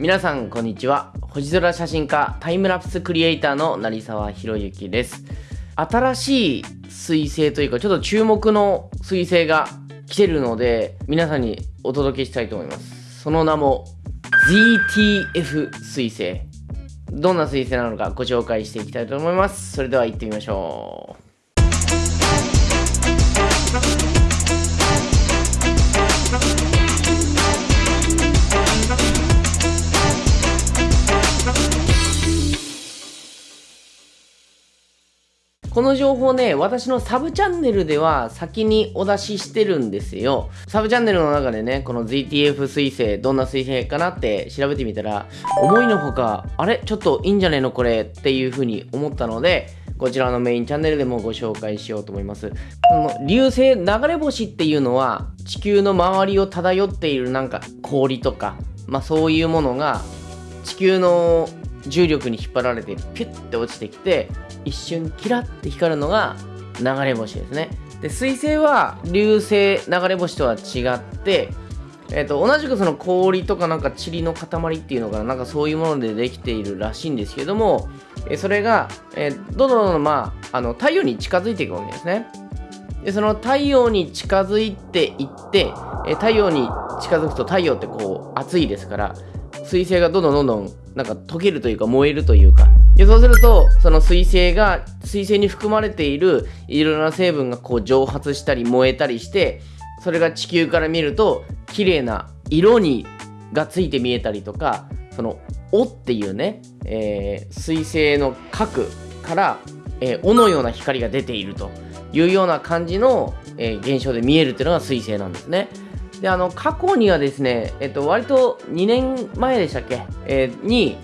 皆さんこんにちは。星空写真家タイムラプスクリエイターの成沢宏之です。新しい彗星というかちょっと注目の彗星が来てるので皆さんにお届けしたいと思います。その名も ZTF 彗星。どんな彗星なのかご紹介していきたいと思います。それでは行ってみましょう。この情報ね、私のサブチャンネルでは先にお出ししてるんですよ。サブチャンネルの中でね、この ZTF 彗星、どんな彗星かなって調べてみたら、思いのほか、あれ？ちょっといいんじゃねえのこれ？っていう風に思ったので、こちらのメインチャンネルでもご紹介しようと思います。この流星流れ星っていうのは、地球の周りを漂っているなんか氷とか、まあそういうものが地球の重力に引っ張られてピュッて落ちてきて一瞬キラッて光るのが流れ星ですね。で水星は流星流れ星とは違ってえーと、同じくその氷とかなんか塵の塊っていうのかななんかそういうものでできているらしいんですけども、えそれが、えー、どんどんどんまああの太陽に近づいていくわけですね。でその太陽に近づいていって、え太陽に近づくと太陽ってこう暑いですから水星がどんどんどんどんなんか溶けるというか燃えるというかでそうするとその水星が水星に含まれているいろいろな成分がこう蒸発したり燃えたりしてそれが地球から見ると綺麗な色にがついて見えたりとかその「お」っていうね、えー、水星の核から、えー、「お」のような光が出ているというような感じの、えー、現象で見えるっていうのが水星なんですね。であの過去にはですね、えっと、割と2年前でしたっけ、えー、に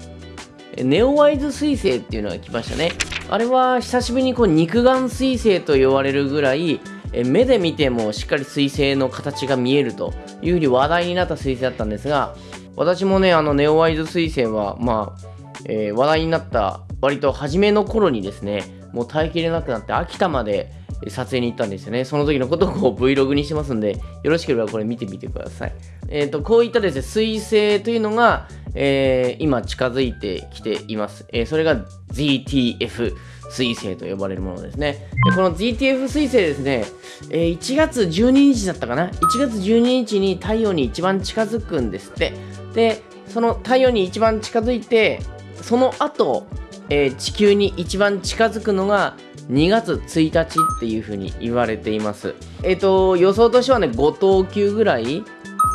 ネオワイズ彗星っていうのが来ましたね。あれは久しぶりにこう肉眼彗星と呼ばれるぐらいえ目で見てもしっかり彗星の形が見えるというふうに話題になった彗星だったんですが私もねあのネオワイズ彗星はまあ、えー、話題になった割と初めの頃にですねもう耐えきれなくなって秋田まで撮影に行ったんですよね。その時のことをこう Vlog にしてますんで、よろしければこれ見てみてください。えっ、ー、と、こういったですね、彗星というのが、えー、今近づいてきています。えー、それが ZTF 彗星と呼ばれるものですね。でこの ZTF 彗星ですね、えー、1月12日だったかな ?1 月12日に太陽に一番近づくんですって。で、その太陽に一番近づいて、その後、えー、地球に一番近づくのが2月1日っていう風に言われています。えっ、ー、と、予想としてはね、5等級ぐらい、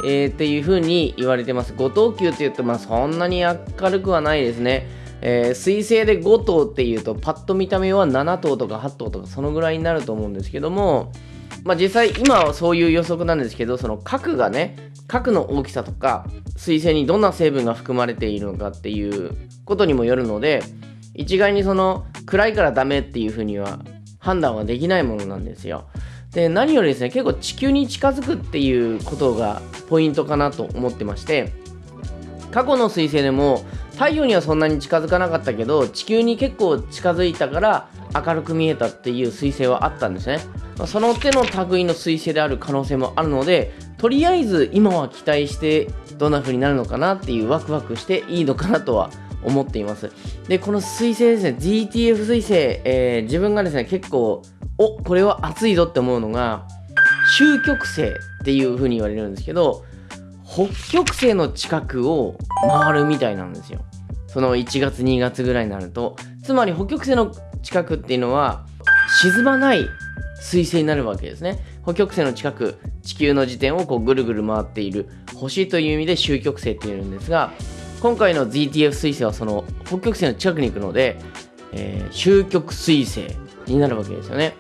えー、っていう風に言われてます。5等級って言うと、まあそんなに明るくはないですね。えー、水星で5等っていうと、パッと見た目は7等とか8等とかそのぐらいになると思うんですけども、まあ実際今はそういう予測なんですけど、その核がね、核の大きさとか、水星にどんな成分が含まれているのかっていうことにもよるので、一概にその暗いからダメっていうふうには判断はできないものなんですよ。で何よりですね結構地球に近づくっていうことがポイントかなと思ってまして過去の彗星でも太陽にはそんなに近づかなかったけど地球に結構近づいたから明るく見えたっていう彗星はあったんですねその手の類の彗星である可能性もあるのでとりあえず今は期待してどんな風になるのかなっていうワクワクしていいのかなとは思っています。で、この彗星ですね、GTF 彗星、えー、自分がですね、結構、おこれは熱いぞって思うのが、終極星っていう風に言われるんですけど、北極星の近くを回るみたいなんですよ。その1月2月ぐらいになると。つまり北極星の近くっていうのは、沈まない彗星になるわけですね。北極星の近く、地球の時点をこうぐるぐる回っている星という意味で終極星っていうんですが、今回の ZTF 彗星はその北極星の近くに行くので、えー、終極彗星になるわけですよね。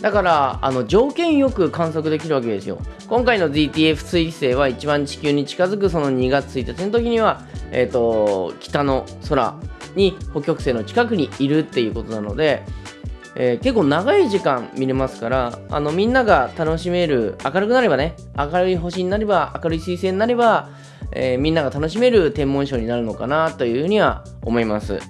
だからあの条件よく観測できるわけですよ。今回の ZTF 彗星は一番地球に近づくその2月1日の時には、えーと、北の空に北極星の近くにいるっていうことなので、えー、結構長い時間見れますからあのみんなが楽しめる明るくなればね明るい星になれば明るい彗星になればえー、みんなが楽しめる天文ショーになるのかなというふうには思います。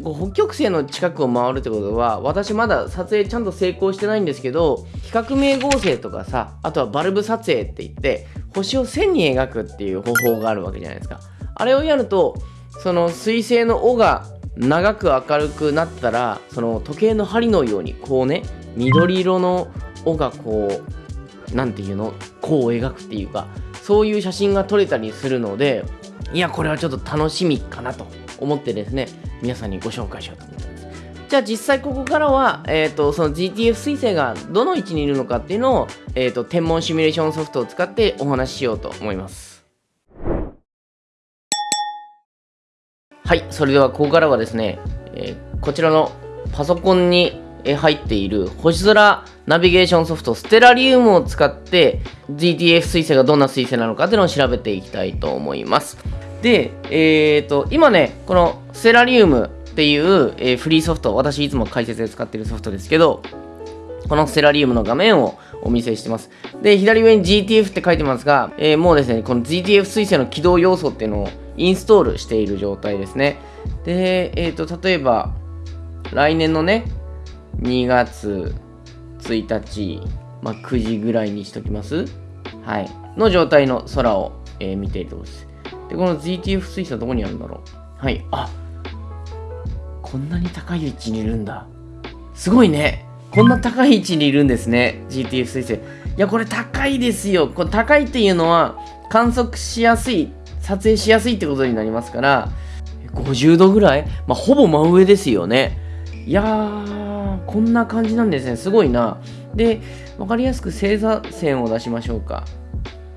北極星の近くを回るってことは私まだ撮影ちゃんと成功してないんですけど比較名合成とかさあとはバルブ撮影って言って星を線に描くっていう方法があるわけじゃないですかあれをやるとその水星の尾が長く明るくなったらその時計の針のようにこうね緑色の尾がこう何ていうの弧を描くっていうかそういう写真が撮れたりするのでいやこれはちょっと楽しみかなと思ってですね皆さんにご紹介しようと思ってます。じゃあ実際ここからは、えーと、その GTF 彗星がどの位置にいるのかっていうのを、えーと天文シミュレーションソフトを使ってお話ししようと思います。はいそれではここからはですね、えー、こちらのパソコンに入っている星空ナビゲーションソフトステラリウムを使って GTF 彗星がどんな彗星なのかっていうのを調べていきたいと思います。で、えっ、ー、と、今ね、このステラリウムっていう、えー、フリーソフト、私いつも解説で使っているソフトですけど、このステラリウムの画面をお見せしてます。で、左上に GTF って書いてますが、えー、もうですね、この GTF 彗星の起動要素っていうのをインストールしている状態ですね。で、えっ、ー、と、例えば、来年のね、2月1日、まあ、9時ぐらいにしときます？はい。の状態の空を、えー、見ているところです。で、この GTF 水素はどこにあるんだろう？はい。あこんなに高い位置にいるんだ。すごいね。こんな高い位置にいるんですね。GTF 水星。いや、これ高いですよ。これ高いっていうのは観測しやすい、撮影しやすいってことになりますから、50度ぐらい？まあ、ほぼ真上ですよね。いやー、こんな感じなんですね。すごいな。で、わかりやすく星座線を出しましょうか。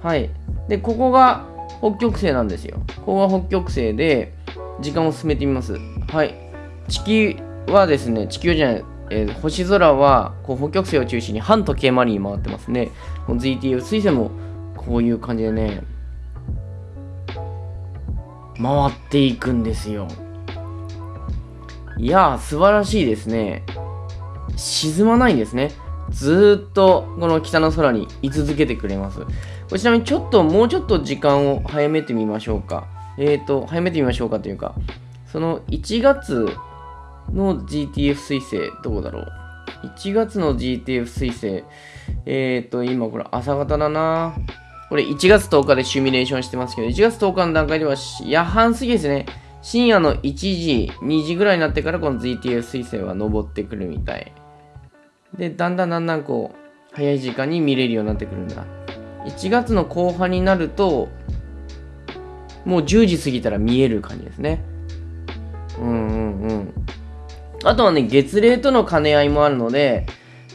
はい。で、ここが北極星なんですよ。ここが北極星で、時間を進めてみます。はい。地球はですね、地球じゃない、えー、星空はこう北極星を中心に反時計回りに回ってますね。ZTF 水星もこういう感じでね、回っていくんですよ。いやー、素晴らしいですね。沈まないんですね。ずっとこの北の空に居続けてくれます。こちなみにちょっともうちょっと時間を早めてみましょうか。えっ、ー、と、早めてみましょうかというか、その1月の GTF 彗星、どこだろう ?1 月の GTF 彗星、えっ、ー、と、今これ朝方だなこれ1月10日でシミュレーションしてますけど、1月10日の段階では夜半過ぎですね。深夜の1時、2時ぐらいになってからこの GTF 彗星は登ってくるみたい。で、だんだんだんだんこう、早い時間に見れるようになってくるんだ。1月の後半になると、もう10時過ぎたら見える感じですね。うんうんうん。あとはね、月齢との兼ね合いもあるので、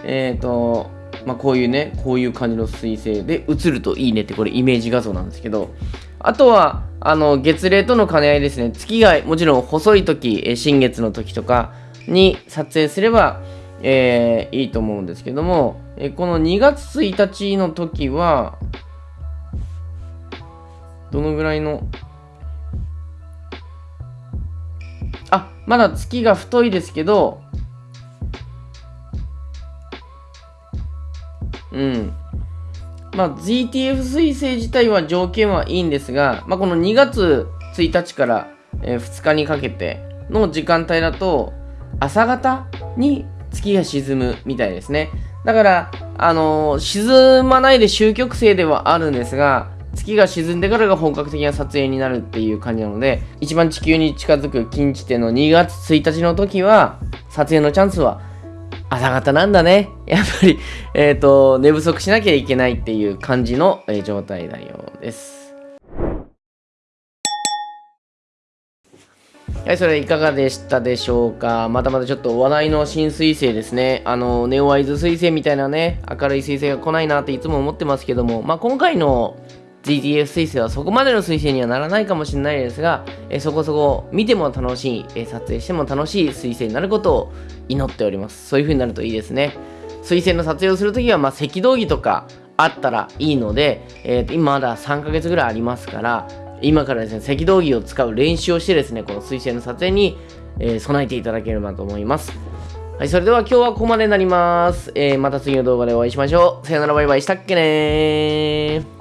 えっ、ー、と、まあ、こういうね、こういう感じの彗星で映るといいねって、これイメージ画像なんですけど、あとは、あの、月齢との兼ね合いですね。月がもちろん細い時、新月の時とかに撮影すれば、えー、いいと思うんですけども、えー、この2月1日の時は、どのぐらいの、あ、まだ月が太いですけど、うん。まあ、ZTF 彗星自体は条件はいいんですが、まあ、この2月1日から、えー、2日にかけての時間帯だと、朝方に月が沈むみたいですね。だから、あのー、沈まないで終局星ではあるんですが、月が沈んでからが本格的な撮影になるっていう感じなので、一番地球に近づく近地点の2月1日の時は、撮影のチャンスは朝方なんだね。やっぱり、えっ、ー、と、寝不足しなきゃいけないっていう感じの、えー、状態なようです。はい、それいかがでしたでしょうか？またまたちょっと話題の新彗星ですね。あの、ネオアイズ彗星みたいなね、明るい彗星が来ないなっていつも思ってますけども、まあ、今回の GTF 彗星はそこまでの彗星にはならないかもしれないですが、えそこそこ見ても楽しい、え撮影しても楽しい彗星になることを祈っております。そういう風になるといいですね。彗星の撮影をするときは、まあ、赤道儀とかあったらいいので、えー、今まだ3ヶ月ぐらいありますから、今からですね、赤道儀を使う練習をしてですね、この水星の撮影に、えー、備えていただければと思います。はい、それでは今日はここまでになります。えー、また次の動画でお会いしましょう。さよならバイバイしたっけねー。